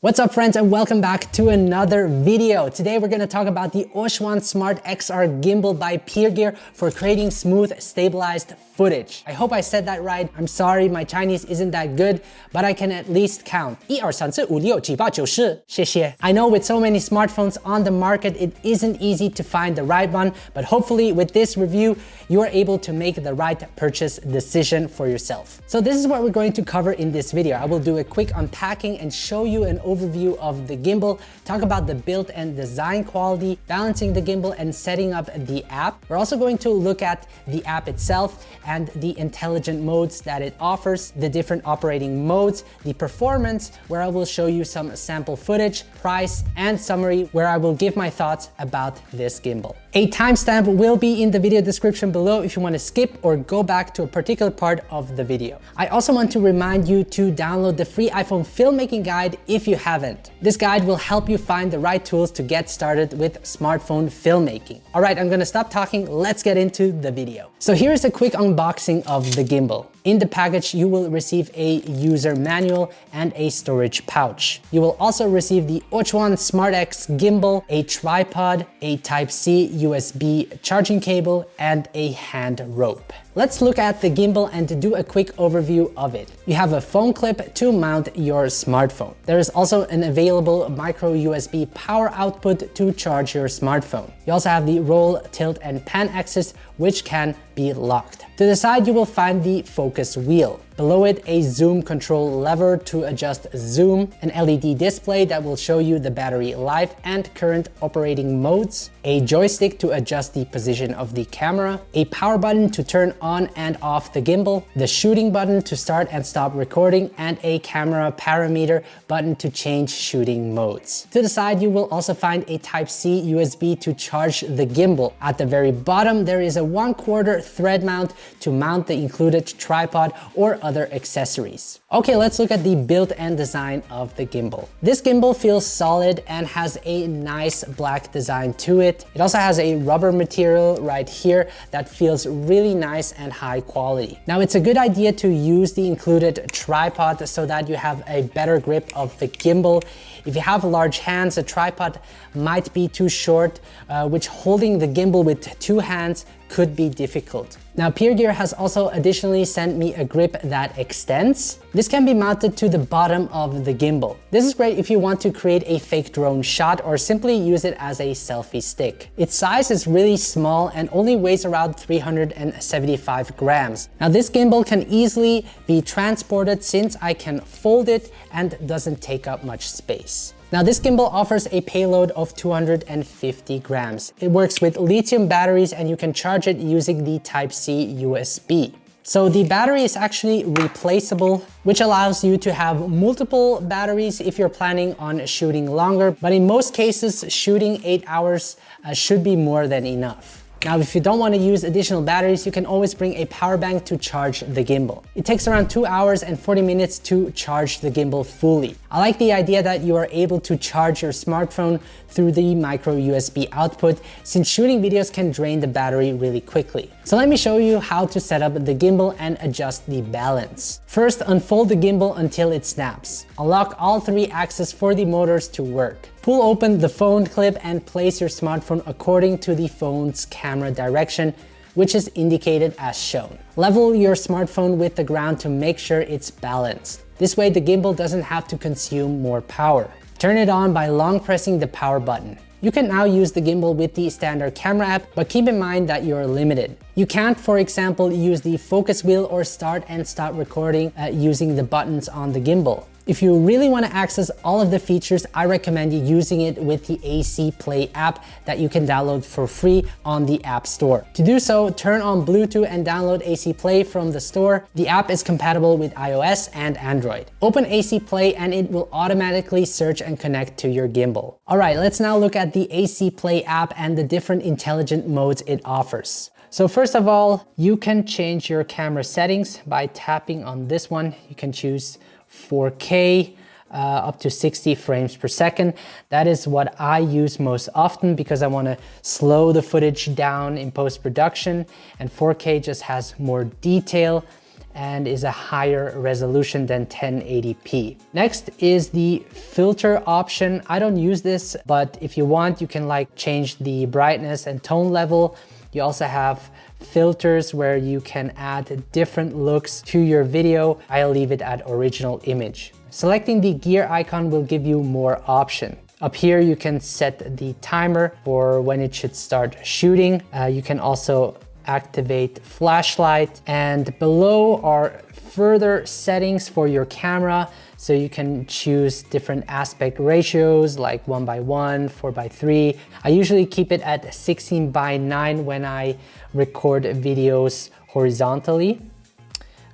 What's up friends and welcome back to another video. Today we're going to talk about the Ochuan Smart XR Gimbal by Pergear for creating smooth, stabilized footage. I hope I said that right. I'm sorry, my Chinese isn't that good, but I can at least count. 1, 2, 3, 4, 5, 6, 7, 8, 9, 谢谢. I know with so many smartphones on the market, it isn't easy to find the right one, but hopefully with this review, you are able to make the right purchase decision for yourself. So this is what we're going to cover in this video. I will do a quick unpacking and show you an overview of the gimbal, talk about the build and design quality, balancing the gimbal and setting up the app. We're also going to look at the app itself and the intelligent modes that it offers, the different operating modes, the performance, where I will show you some sample footage, price, and summary, where I will give my thoughts about this gimbal. A timestamp will be in the video description below if you want to skip or go back to a particular part of the video. I also want to remind you to download the free iPhone filmmaking guide if you haven't. This guide will help you find the right tools to get started with smartphone filmmaking. All right, I'm gonna stop talking. Let's get into the video. So here's a quick unboxing of the gimbal. In the package, you will receive a user manual and a storage pouch. You will also receive the Ochuan SmartX gimbal, a tripod, a Type-C USB charging cable, and a hand rope. Let's look at the gimbal and do a quick overview of it. You have a phone clip to mount your smartphone. There is also an available micro USB power output to charge your smartphone. You also have the roll, tilt, and pan axis, which can be locked. To the side, you will find the focus wheel. Below it, a zoom control lever to adjust zoom, an LED display that will show you the battery life and current operating modes, a joystick to adjust the position of the camera, a power button to turn on and off the gimbal, the shooting button to start and stop recording, and a camera parameter button to change shooting modes. To the side, you will also find a Type-C USB to charge the gimbal. At the very bottom, there is a 1 quarter thread mount to mount the included tripod or other accessories. Okay, let's look at the build and design of the gimbal. This gimbal feels solid and has a nice black design to it. It also has a rubber material right here that feels really nice and high quality. Now it's a good idea to use the included tripod so that you have a better grip of the gimbal. If you have large hands, a tripod might be too short, uh, which holding the gimbal with two hands could be difficult. Now Pergear has also additionally sent me a grip that extends. This can be mounted to the bottom of the gimbal. This is great if you want to create a fake drone shot or simply use it as a selfie stick. Its size is really small and only weighs around 375 grams. Now this gimbal can easily be transported since I can fold it and doesn't take up much space. Now this gimbal offers a payload of 250 grams. It works with lithium batteries and you can charge it using the Type-C USB. So the battery is actually replaceable, which allows you to have multiple batteries if you're planning on shooting longer. But in most cases, shooting eight hours uh, should be more than enough. Now, if you don't want to use additional batteries, you can always bring a power bank to charge the gimbal. It takes around 2 hours and 40 minutes to charge the gimbal fully. I like the idea that you are able to charge your smartphone through the micro USB output since shooting videos can drain the battery really quickly. So let me show you how to set up the gimbal and adjust the balance. First, unfold the gimbal until it snaps. Unlock all three axes for the motors to work. Pull open the phone clip and place your smartphone according to the phone's camera direction which is indicated as shown. Level your smartphone with the ground to make sure it's balanced. This way the gimbal doesn't have to consume more power. Turn it on by long pressing the power button. You can now use the gimbal with the standard camera app, but keep in mind that you're limited. You can't, for example, use the focus wheel or start and stop recording uh, using the buttons on the gimbal. If you really want to access all of the features, I recommend you using it with the AC Play app that you can download for free on the App Store. To do so, turn on Bluetooth and download AC Play from the store. The app is compatible with iOS and Android. Open AC Play and it will automatically search and connect to your gimbal. All right, let's now look at the AC Play app and the different intelligent modes it offers. So first of all, you can change your camera settings by tapping on this one. You can choose 4K, uh, up to 60 frames per second. That is what I use most often because I want to slow the footage down in post-production and 4K just has more detail and is a higher resolution than 1080p. Next is the filter option. I don't use this, but if you want, you can like change the brightness and tone level. You also have filters where you can add different looks to your video. I'll leave it at original image. Selecting the gear icon will give you more option. Up here, you can set the timer for when it should start shooting. Uh, you can also activate flashlight and below are further settings for your camera. So you can choose different aspect ratios like one by one, four by three. I usually keep it at 16 by nine when I record videos horizontally.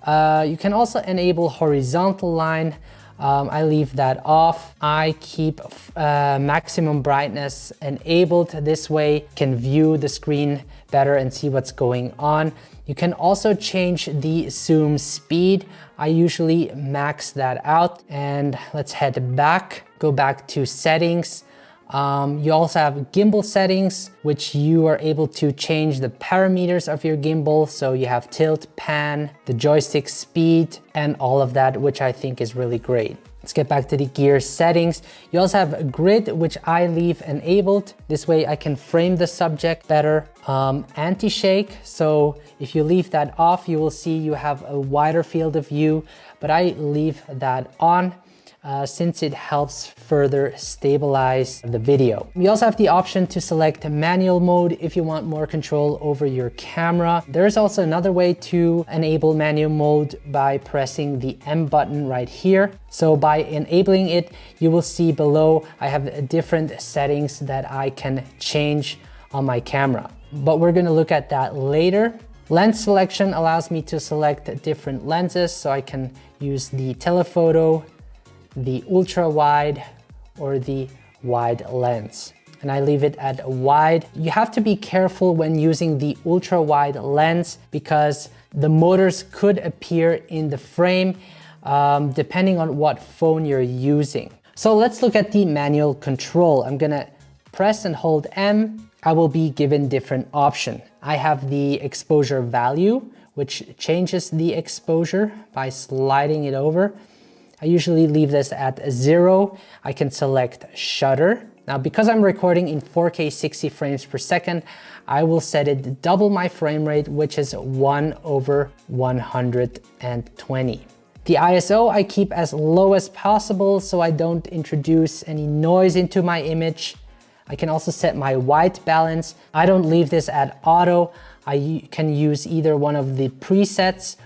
Uh, you can also enable horizontal line um, I leave that off. I keep uh, maximum brightness enabled. This way can view the screen better and see what's going on. You can also change the zoom speed. I usually max that out and let's head back, go back to settings. Um, you also have gimbal settings, which you are able to change the parameters of your gimbal. So you have tilt, pan, the joystick speed, and all of that, which I think is really great. Let's get back to the gear settings. You also have a grid, which I leave enabled. This way I can frame the subject better. Um, Anti-shake, so if you leave that off, you will see you have a wider field of view, but I leave that on uh, since it helps further stabilize the video. We also have the option to select manual mode if you want more control over your camera. There's also another way to enable manual mode by pressing the M button right here. So by enabling it, you will see below I have different settings that I can change on my camera. But we're gonna look at that later. Lens selection allows me to select different lenses so I can use the telephoto, the ultra wide or the wide lens and I leave it at wide. You have to be careful when using the ultra wide lens because the motors could appear in the frame um, depending on what phone you're using. So let's look at the manual control. I'm gonna press and hold M. I will be given different option. I have the exposure value, which changes the exposure by sliding it over. I usually leave this at zero. I can select shutter. Now, because I'm recording in 4K 60 frames per second, I will set it double my frame rate, which is one over 120. The ISO I keep as low as possible so I don't introduce any noise into my image. I can also set my white balance. I don't leave this at auto. I can use either one of the presets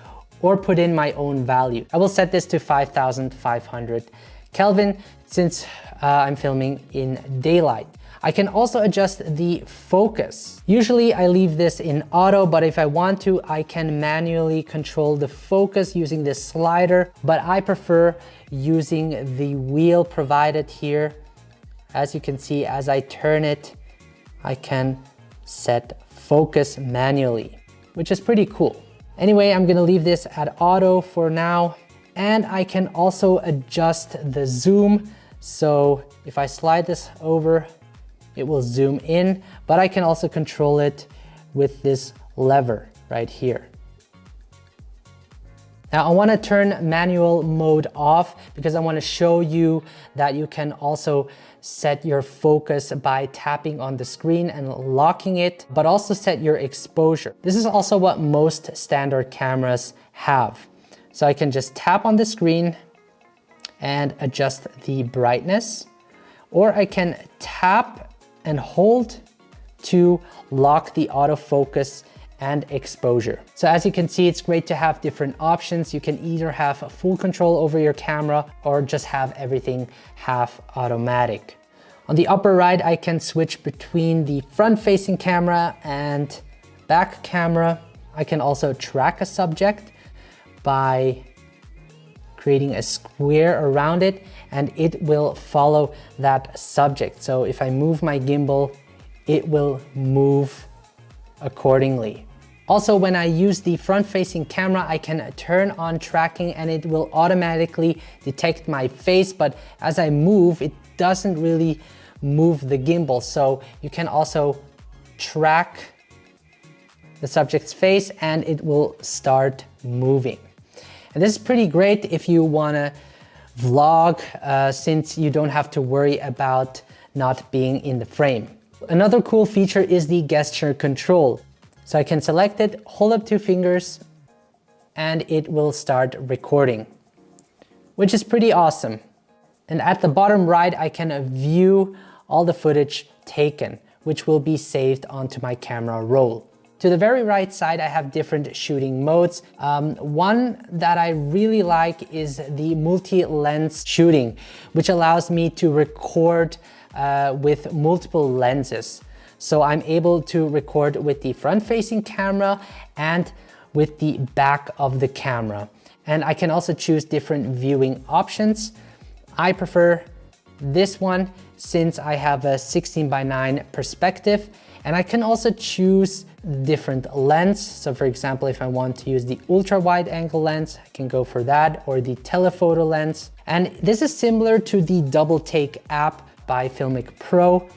or put in my own value. I will set this to 5500 Kelvin since uh, I'm filming in daylight. I can also adjust the focus. Usually I leave this in auto, but if I want to, I can manually control the focus using this slider, but I prefer using the wheel provided here. As you can see, as I turn it, I can set focus manually, which is pretty cool. Anyway, I'm gonna leave this at auto for now. And I can also adjust the zoom. So if I slide this over, it will zoom in, but I can also control it with this lever right here. Now I wanna turn manual mode off because I wanna show you that you can also set your focus by tapping on the screen and locking it, but also set your exposure. This is also what most standard cameras have. So I can just tap on the screen and adjust the brightness, or I can tap and hold to lock the autofocus and exposure. So as you can see, it's great to have different options. You can either have full control over your camera or just have everything half automatic. On the upper right, I can switch between the front facing camera and back camera. I can also track a subject by creating a square around it and it will follow that subject. So if I move my gimbal, it will move accordingly. Also, when I use the front-facing camera, I can turn on tracking and it will automatically detect my face, but as I move, it doesn't really move the gimbal. So you can also track the subject's face and it will start moving. And this is pretty great if you wanna vlog uh, since you don't have to worry about not being in the frame. Another cool feature is the gesture control. So I can select it, hold up two fingers, and it will start recording, which is pretty awesome. And at the bottom right, I can view all the footage taken, which will be saved onto my camera roll. To the very right side, I have different shooting modes. Um, one that I really like is the multi-lens shooting, which allows me to record uh, with multiple lenses. So I'm able to record with the front-facing camera and with the back of the camera. And I can also choose different viewing options. I prefer this one since I have a 16 by 9 perspective and I can also choose different lens. So for example, if I want to use the ultra wide angle lens, I can go for that or the telephoto lens. And this is similar to the double take app by Filmic Pro.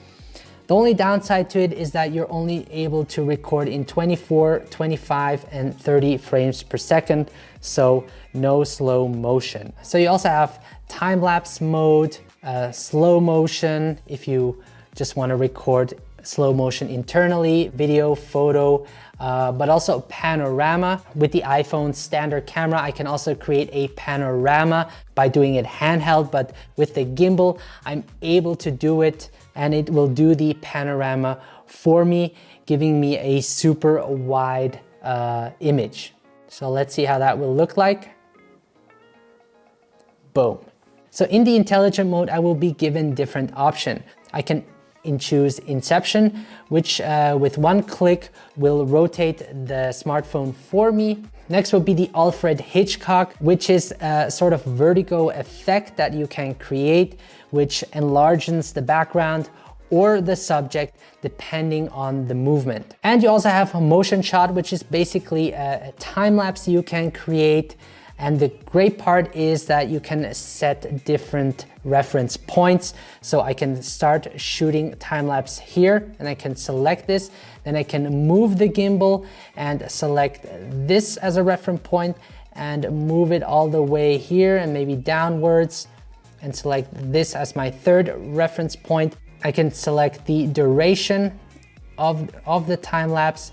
The only downside to it is that you're only able to record in 24, 25, and 30 frames per second, so no slow motion. So you also have time-lapse mode, uh, slow motion if you just want to record slow motion internally, video, photo, uh, but also panorama. With the iPhone standard camera, I can also create a panorama by doing it handheld, but with the gimbal, I'm able to do it and it will do the panorama for me, giving me a super wide uh, image. So let's see how that will look like. Boom. So in the intelligent mode, I will be given different option. I can in choose Inception, which uh, with one click will rotate the smartphone for me. Next will be the Alfred Hitchcock, which is a sort of vertigo effect that you can create, which enlarges the background or the subject depending on the movement. And you also have a motion shot, which is basically a time lapse you can create and the great part is that you can set different reference points. So I can start shooting time lapse here and I can select this. Then I can move the gimbal and select this as a reference point and move it all the way here and maybe downwards and select this as my third reference point. I can select the duration of, of the time lapse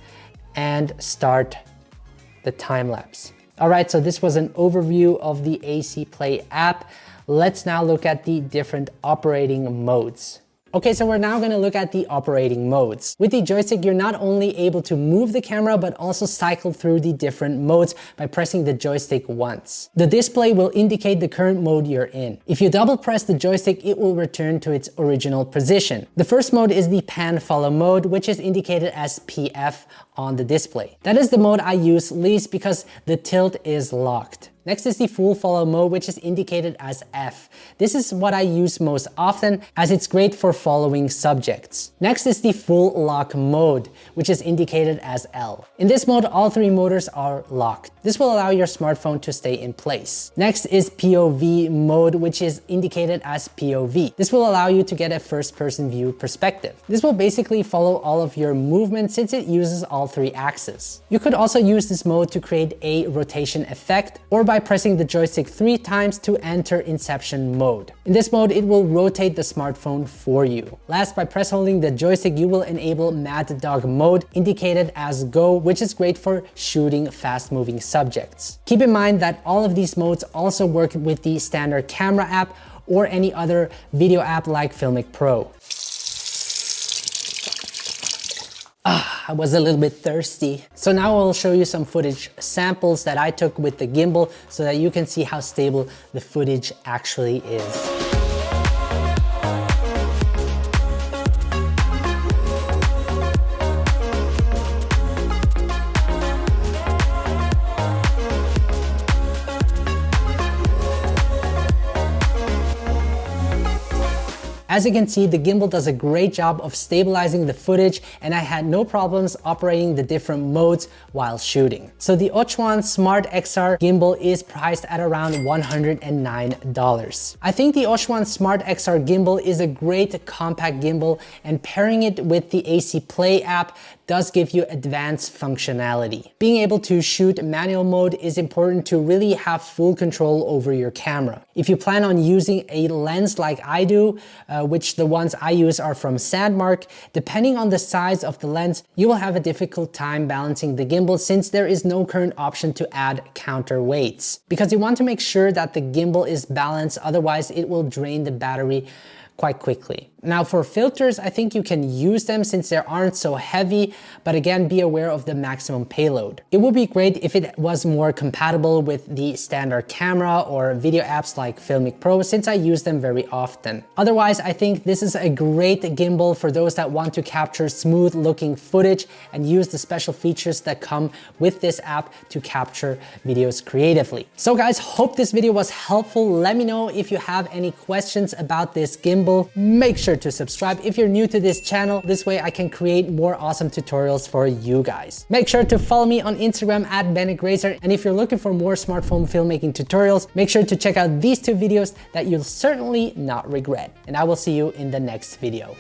and start the time lapse. All right, so this was an overview of the AC Play app. Let's now look at the different operating modes. Okay, so we're now gonna look at the operating modes. With the joystick, you're not only able to move the camera, but also cycle through the different modes by pressing the joystick once. The display will indicate the current mode you're in. If you double press the joystick, it will return to its original position. The first mode is the pan follow mode, which is indicated as PF on the display. That is the mode I use least because the tilt is locked. Next is the full follow mode, which is indicated as F. This is what I use most often as it's great for following subjects. Next is the full lock mode, which is indicated as L. In this mode, all three motors are locked. This will allow your smartphone to stay in place. Next is POV mode, which is indicated as POV. This will allow you to get a first person view perspective. This will basically follow all of your movement since it uses all three axes. You could also use this mode to create a rotation effect or by pressing the joystick three times to enter inception mode. In this mode, it will rotate the smartphone for you. Last, by press holding the joystick, you will enable Mad Dog mode indicated as go, which is great for shooting fast moving subjects. Keep in mind that all of these modes also work with the standard camera app or any other video app like Filmic Pro. Ah, I was a little bit thirsty. So now I'll show you some footage samples that I took with the gimbal so that you can see how stable the footage actually is. As you can see, the gimbal does a great job of stabilizing the footage and I had no problems operating the different modes while shooting. So the Ochuan Smart XR gimbal is priced at around $109. I think the Ochuan Smart XR gimbal is a great compact gimbal and pairing it with the AC Play app does give you advanced functionality. Being able to shoot manual mode is important to really have full control over your camera. If you plan on using a lens like I do, uh, which the ones I use are from Sandmarc, depending on the size of the lens, you will have a difficult time balancing the gimbal since there is no current option to add counterweights. Because you want to make sure that the gimbal is balanced, otherwise it will drain the battery quite quickly. Now for filters, I think you can use them since they aren't so heavy, but again, be aware of the maximum payload. It would be great if it was more compatible with the standard camera or video apps like Filmic Pro since I use them very often. Otherwise, I think this is a great gimbal for those that want to capture smooth looking footage and use the special features that come with this app to capture videos creatively. So guys, hope this video was helpful. Let me know if you have any questions about this gimbal. Make sure sure to subscribe if you're new to this channel. This way I can create more awesome tutorials for you guys. Make sure to follow me on Instagram at BennegRacer. And if you're looking for more smartphone filmmaking tutorials, make sure to check out these two videos that you'll certainly not regret. And I will see you in the next video.